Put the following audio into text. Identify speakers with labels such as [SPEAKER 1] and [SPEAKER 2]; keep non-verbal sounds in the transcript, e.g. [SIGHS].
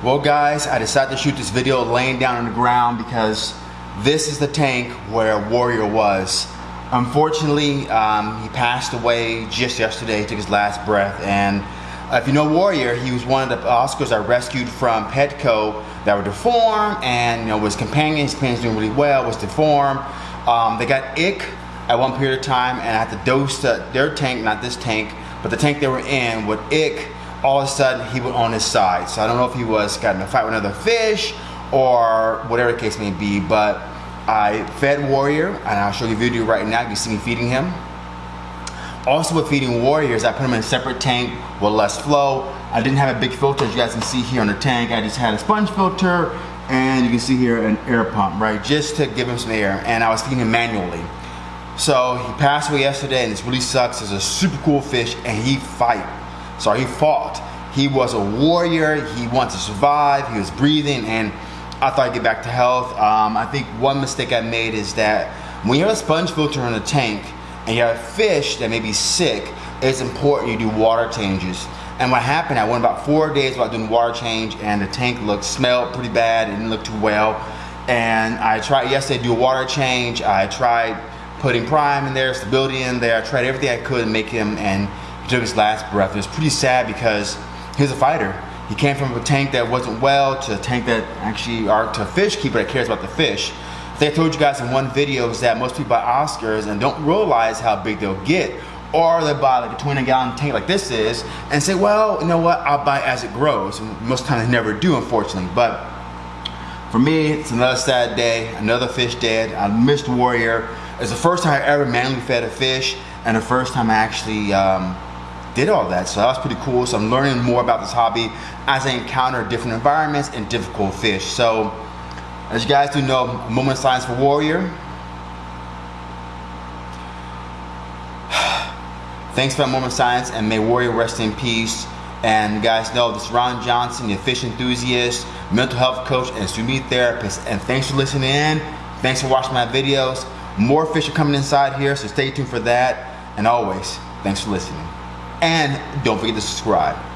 [SPEAKER 1] Well guys, I decided to shoot this video laying down on the ground because this is the tank where Warrior was. Unfortunately, um, he passed away just yesterday, took his last breath, and if you know Warrior, he was one of the Oscars I rescued from Petco that were deformed, and you know, his companion, his companion's doing really well, was deformed. Um, they got ick at one period of time, and I had to dose the, their tank, not this tank, but the tank they were in with ick all of a sudden he was on his side. So I don't know if he was got in a fight with another fish or whatever the case may be, but I fed Warrior, and I'll show you a video right now. You see me feeding him. Also with feeding Warriors, I put them in a separate tank with less flow. I didn't have a big filter, as you guys can see here on the tank. I just had a sponge filter, and you can see here an air pump, right? Just to give him some air, and I was feeding him manually. So he passed away yesterday, and this really sucks. It's a super cool fish, and he fight so he fought. He was a warrior. He wanted to survive. He was breathing, and I thought I'd get back to health. Um, I think one mistake I made is that when you have a sponge filter in a tank and you have a fish that may be sick, it's important you do water changes. And what happened, I went about four days without doing water change and the tank looked, smelled pretty bad, it didn't look too well. And I tried yesterday to do a water change. I tried putting prime in there, stability in there. I tried everything I could to make him and took his last breath. It was pretty sad because he's a fighter. He came from a tank that wasn't well to a tank that actually, or to a fish keeper that cares about the fish. I told you guys in one video is that most people buy Oscars and don't realize how big they'll get. Or they buy like a 20 gallon tank like this is and say, well, you know what, I'll buy as it grows. And most times they never do, unfortunately. But for me, it's another sad day, another fish dead. I missed Warrior. It's the first time I ever manually fed a fish and the first time I actually um, did all that. So that was pretty cool. So I'm learning more about this hobby as I encounter different environments and difficult fish. So as you guys do know, moment of silence for Warrior. [SIGHS] Thanks for that moment of silence and may Warrior rest in peace. And you guys know this is Ron Johnson, the fish enthusiast, mental health coach, and swimming therapist. And thanks for listening in. Thanks for watching my videos. More fish are coming inside here, so stay tuned for that. And always, thanks for listening. And don't forget to subscribe.